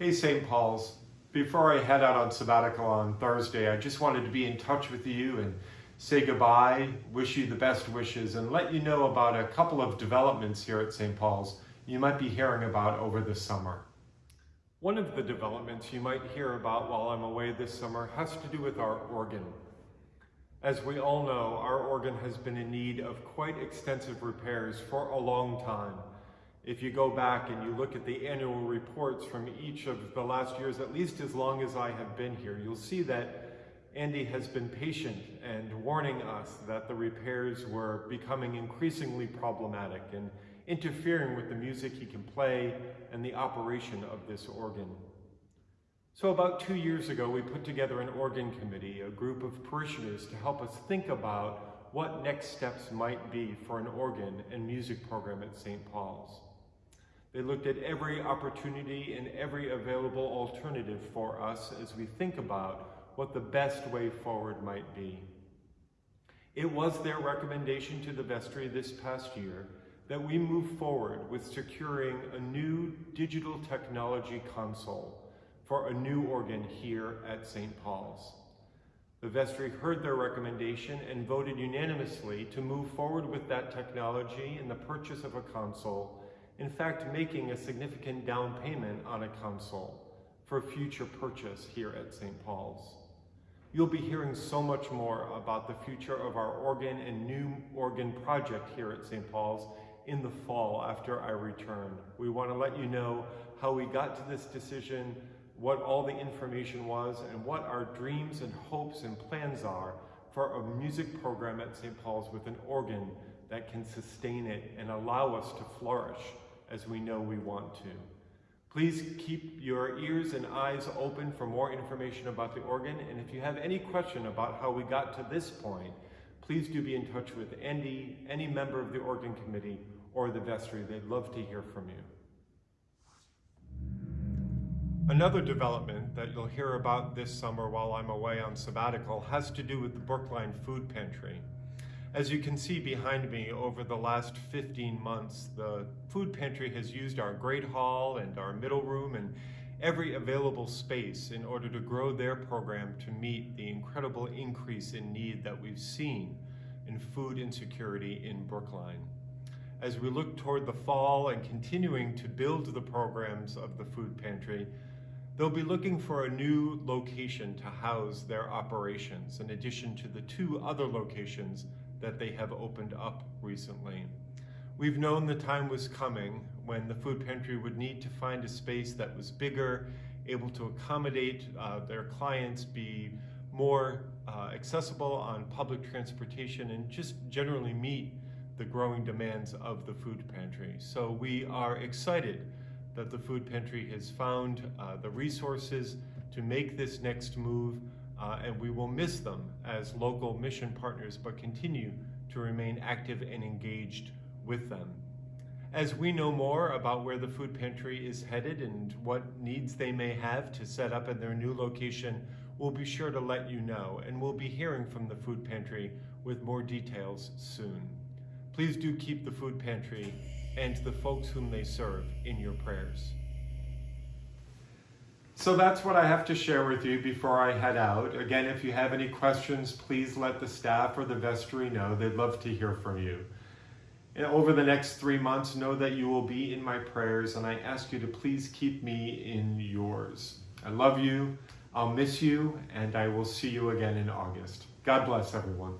Hey, St. Paul's. Before I head out on sabbatical on Thursday, I just wanted to be in touch with you and say goodbye, wish you the best wishes, and let you know about a couple of developments here at St. Paul's you might be hearing about over the summer. One of the developments you might hear about while I'm away this summer has to do with our organ. As we all know, our organ has been in need of quite extensive repairs for a long time. If you go back and you look at the annual reports from each of the last years, at least as long as I have been here, you'll see that Andy has been patient and warning us that the repairs were becoming increasingly problematic and interfering with the music he can play and the operation of this organ. So about two years ago, we put together an organ committee, a group of parishioners to help us think about what next steps might be for an organ and music program at St. Paul's. They looked at every opportunity and every available alternative for us as we think about what the best way forward might be. It was their recommendation to the vestry this past year that we move forward with securing a new digital technology console for a new organ here at St. Paul's. The vestry heard their recommendation and voted unanimously to move forward with that technology and the purchase of a console in fact making a significant down payment on a console for future purchase here at St. Paul's. You'll be hearing so much more about the future of our organ and new organ project here at St. Paul's in the fall after I return. We want to let you know how we got to this decision, what all the information was, and what our dreams and hopes and plans are for a music program at St. Paul's with an organ that can sustain it and allow us to flourish as we know we want to. Please keep your ears and eyes open for more information about the organ. And if you have any question about how we got to this point, please do be in touch with Andy, any member of the organ committee, or the vestry. They'd love to hear from you. Another development that you'll hear about this summer while I'm away on sabbatical has to do with the Brookline Food Pantry. As you can see behind me, over the last 15 months, the food pantry has used our great hall and our middle room and every available space in order to grow their program to meet the incredible increase in need that we've seen in food insecurity in Brookline. As we look toward the fall and continuing to build the programs of the food pantry, they'll be looking for a new location to house their operations in addition to the two other locations that they have opened up recently. We've known the time was coming when the food pantry would need to find a space that was bigger, able to accommodate uh, their clients, be more uh, accessible on public transportation, and just generally meet the growing demands of the food pantry. So we are excited that the food pantry has found uh, the resources to make this next move uh, and we will miss them as local mission partners, but continue to remain active and engaged with them. As we know more about where the food pantry is headed and what needs they may have to set up in their new location, we'll be sure to let you know, and we'll be hearing from the food pantry with more details soon. Please do keep the food pantry and the folks whom they serve in your prayers. So that's what I have to share with you before I head out. Again, if you have any questions, please let the staff or the vestry know. They'd love to hear from you. And over the next three months, know that you will be in my prayers, and I ask you to please keep me in yours. I love you, I'll miss you, and I will see you again in August. God bless everyone.